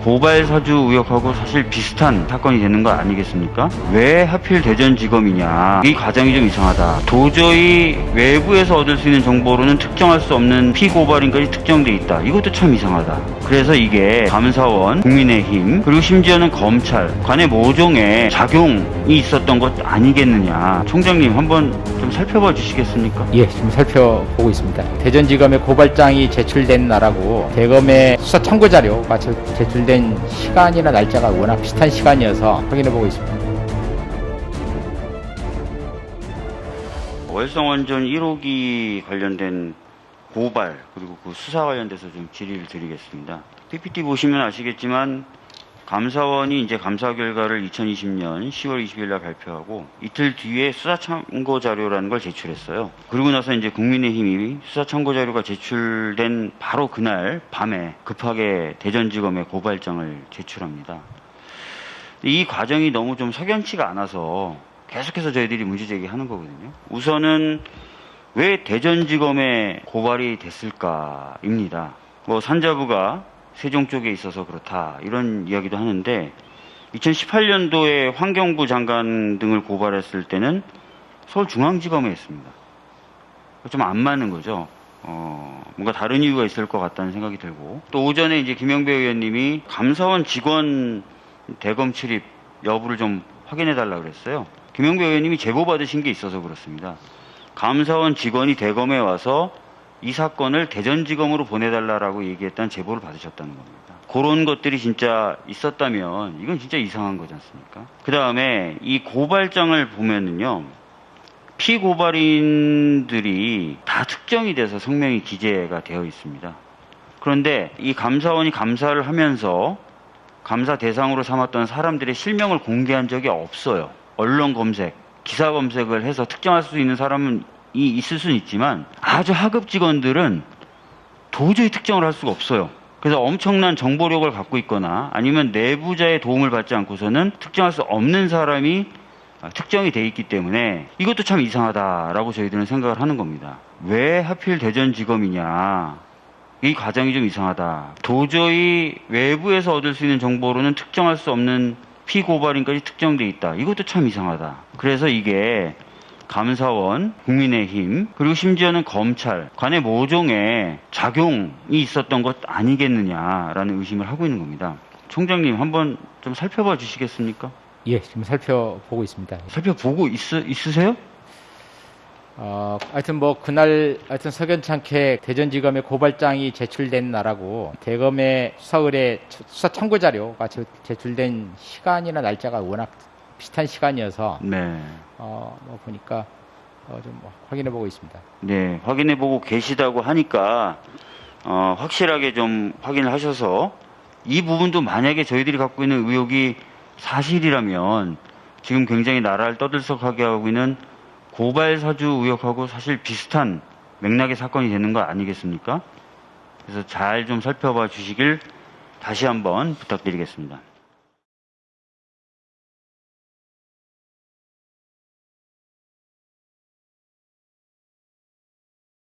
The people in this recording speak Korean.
고발 사주 의혹하고 사실 비슷한 사건이 되는 거 아니겠습니까? 왜 하필 대전지검이냐? 이 과정이 좀 이상하다. 도저히 외부에서 얻을 수 있는 정보로는 특정할 수 없는 피고발인까지 특정돼 있다. 이것도 참 이상하다. 그래서 이게 감사원, 국민의힘, 그리고 심지어는 검찰, 관의 모종에 작용이 있었던 것 아니겠느냐? 총장님 한번 좀 살펴봐 주시겠습니까? 예, 지금 살펴보고 있습니다. 대전지검에 고발장이 제출된 날하고 대검의 수사 참고 자료가 제- 제출된 시간이나 날짜가 워낙 비슷한 시간이어서 확인해보고 있습니다. 월성원전 1호기 관련된 고발 그리고 그 수사 관련돼서 좀 질의를 드리겠습니다. PPT 보시면 아시겠지만 감사원이 이제 감사 결과를 2020년 10월 20일 날 발표하고 이틀 뒤에 수사 참고 자료라는 걸 제출했어요. 그리고 나서 이제 국민의힘이 수사 참고 자료가 제출된 바로 그날 밤에 급하게 대전지검에 고발장을 제출합니다. 이 과정이 너무 좀 석연치가 않아서 계속해서 저희들이 문제 제기하는 거거든요. 우선은 왜 대전지검에 고발이 됐을까입니다. 뭐 산자부가 세종 쪽에 있어서 그렇다 이런 이야기도 하는데 2018년도에 환경부 장관 등을 고발했을 때는 서울중앙지검에 했습니다. 좀 안 맞는 거죠. 어, 뭔가 다른 이유가 있을 것 같다는 생각이 들고 또 오전에 이제 김영배 의원님이 감사원 직원 대검 출입 여부를 좀 확인해 달라 그랬어요. 김영배 의원님이 제보 받으신 게 있어서 그렇습니다. 감사원 직원이 대검에 와서 이 사건을 대전지검으로 보내달라라고 얘기했다는 제보를 받으셨다는 겁니다. 그런 것들이 진짜 있었다면 이건 진짜 이상한 거지 않습니까? 그 다음에 이 고발장을 보면은요. 피고발인들이 다 특정이 돼서 성명이 기재가 되어 있습니다. 그런데 이 감사원이 감사를 하면서 감사 대상으로 삼았던 사람들의 실명을 공개한 적이 없어요. 언론 검색, 기사 검색을 해서 특정할 수 있는 사람은 이 있을 수는 있지만 아주 하급 직원들은 도저히 특정을 할 수가 없어요. 그래서 엄청난 정보력을 갖고 있거나 아니면 내부자의 도움을 받지 않고서는 특정할 수 없는 사람이 아, 특정이 돼 있기 때문에 이것도 참 이상하다라고 저희들은 생각을 하는 겁니다. 왜 하필 대전지검이냐? 이 과정이 좀 이상하다. 도저히 외부에서 얻을 수 있는 정보로는 특정할 수 없는 피고발인까지 특정돼 있다. 이것도 참 이상하다. 그래서 이게 감사원, 국민의힘, 그리고 심지어는 검찰, 관의 모종에 작용이 있었던 것 아니겠느냐라는 의심을 하고 있는 겁니다. 총장님 한번 좀 살펴봐 주시겠습니까? 예, 지금 살펴보고 있습니다. 살펴보고 있, 있으세요? 어, 하여튼 뭐 그날 하여튼 석연찮게 대전지검에 고발장이 제출된 날하고 대검의 수사 의뢰 수사 참고 자료가 제- 제출된 시간이나 날짜가 워낙 비슷한 시간이어서 네. 어, 뭐 보니까 어, 좀 확인해 보고 있습니다. 네, 확인해 보고 계시다고 하니까 어, 확실하게 좀 확인을 하셔서 이 부분도 만약에 저희들이 갖고 있는 의혹이 사실이라면 지금 굉장히 나라를 떠들썩하게 하고 있는 고발 사주 의혹하고 사실 비슷한 맥락의 사건이 되는 거 아니겠습니까? 그래서 잘 좀 살펴봐 주시길 다시 한번 부탁드리겠습니다.